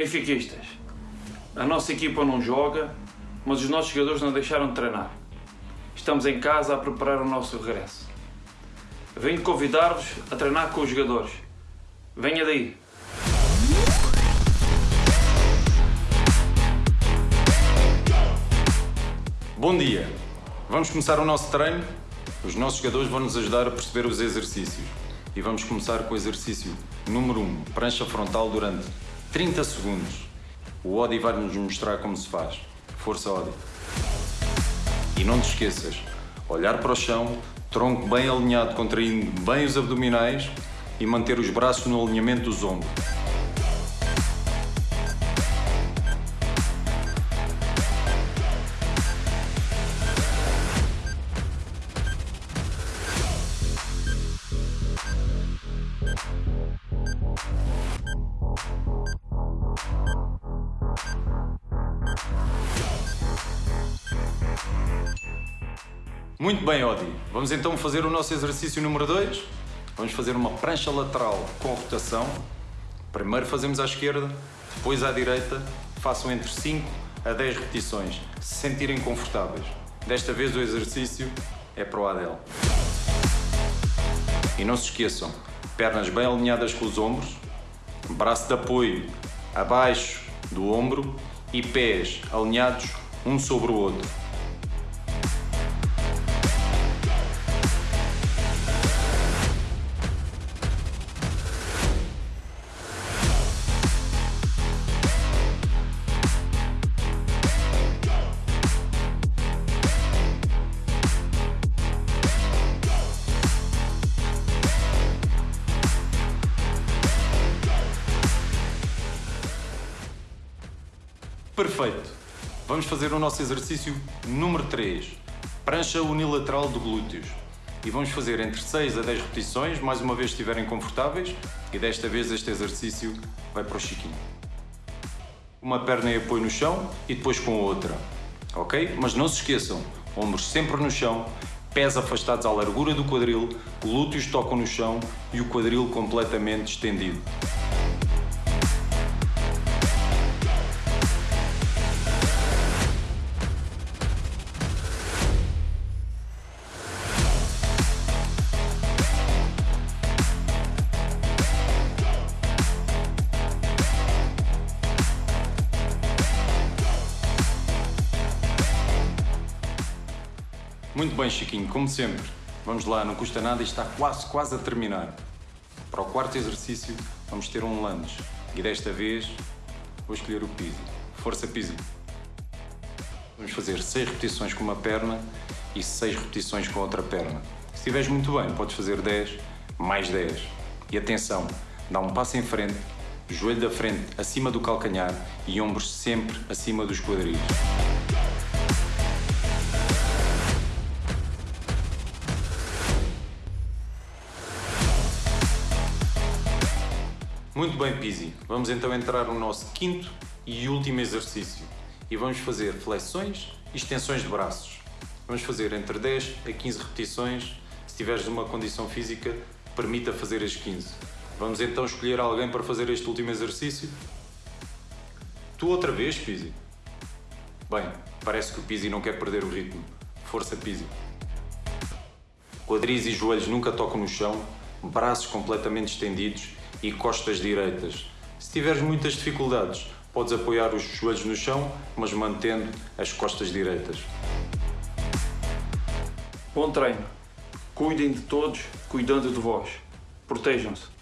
Benfiquistas, a nossa equipa não joga, mas os nossos jogadores não deixaram de treinar. Estamos em casa a preparar o nosso regresso. Venho convidar-vos a treinar com os jogadores. Venha daí! Bom dia! Vamos começar o nosso treino? Os nossos jogadores vão nos ajudar a perceber os exercícios. E vamos começar com o exercício número 1, prancha frontal durante 30 segundos. O Odi vai nos mostrar como se faz. Força, Odi. E não te esqueças, olhar para o chão, tronco bem alinhado, contraindo bem os abdominais e manter os braços no alinhamento dos ombros. Muito bem, Odi. Vamos então fazer o nosso exercício número 2. Vamos fazer uma prancha lateral com rotação. Primeiro fazemos à esquerda, depois à direita. Façam entre 5 a 10 repetições, se sentirem confortáveis. Desta vez o exercício é para o Adel. E não se esqueçam, pernas bem alinhadas com os ombros, braço de apoio abaixo do ombro e pés alinhados um sobre o outro. Perfeito. Vamos fazer o nosso exercício número 3. Prancha unilateral de glúteos. E vamos fazer entre 6 a 10 repetições, mais uma vez estiverem confortáveis. E desta vez este exercício vai para o Chiquinho. Uma perna em apoio no chão e depois com a outra. Ok? Mas não se esqueçam, ombros sempre no chão, pés afastados à largura do quadril, glúteos tocam no chão e o quadril completamente estendido. Muito bem, Chiquinho, como sempre. Vamos lá, não custa nada e está quase, quase a terminar. Para o quarto exercício, vamos ter um lunge. E desta vez, vou escolher o Pizzi. Força Pizzi. Vamos fazer 6 repetições com uma perna e 6 repetições com a outra perna. Se estiveres muito bem, podes fazer 10, mais 10. E atenção, dá um passo em frente, joelho da frente acima do calcanhar e ombros sempre acima dos quadris. Muito bem, Pizzi. Vamos então entrar no nosso quinto e último exercício. E vamos fazer flexões e extensões de braços. Vamos fazer entre 10 a 15 repetições. Se tiveres uma condição física, permita fazer as 15. Vamos então escolher alguém para fazer este último exercício. Tu outra vez, Pizzi? Bem, parece que o Pizzi não quer perder o ritmo. Força, Pizzi. Quadris e joelhos nunca tocam no chão, braços completamente estendidos e costas direitas. Se tiveres muitas dificuldades, podes apoiar os joelhos no chão, mas mantendo as costas direitas. Bom treino. Cuidem de todos, cuidando de vós. Protejam-se.